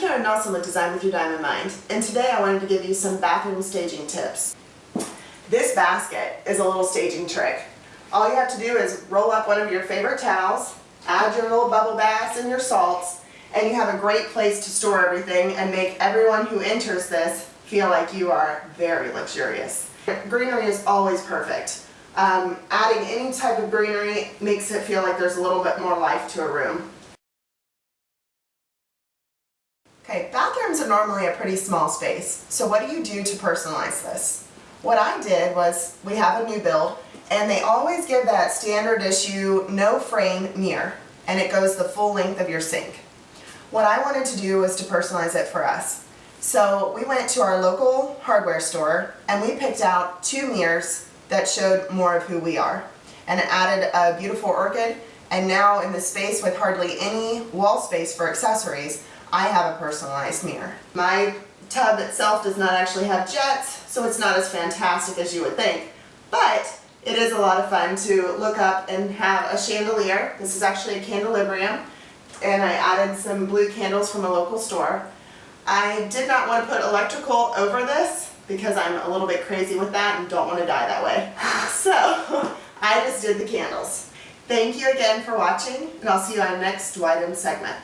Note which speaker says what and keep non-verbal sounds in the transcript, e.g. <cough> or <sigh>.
Speaker 1: Karen Nelson with Design with Your Diamond Mind, and today I wanted to give you some bathroom staging tips. This basket is a little staging trick. All you have to do is roll up one of your favorite towels, add your little bubble baths and your salts, and you have a great place to store everything and make everyone who enters this feel like you are very luxurious. Greenery is always perfect. Um, adding any type of greenery makes it feel like there's a little bit more life to a room. Okay, bathrooms are normally a pretty small space, so what do you do to personalize this? What I did was, we have a new build, and they always give that standard issue no frame mirror, and it goes the full length of your sink. What I wanted to do was to personalize it for us. So we went to our local hardware store, and we picked out two mirrors that showed more of who we are. And it added a beautiful orchid, and now in the space with hardly any wall space for accessories, I have a personalized mirror. My tub itself does not actually have jets, so it's not as fantastic as you would think, but it is a lot of fun to look up and have a chandelier. This is actually a candelibrium, and I added some blue candles from a local store. I did not want to put electrical over this because I'm a little bit crazy with that and don't want to die that way. <laughs> So I just did the candles. Thank you again for watching, and I'll see you on next Widen segment.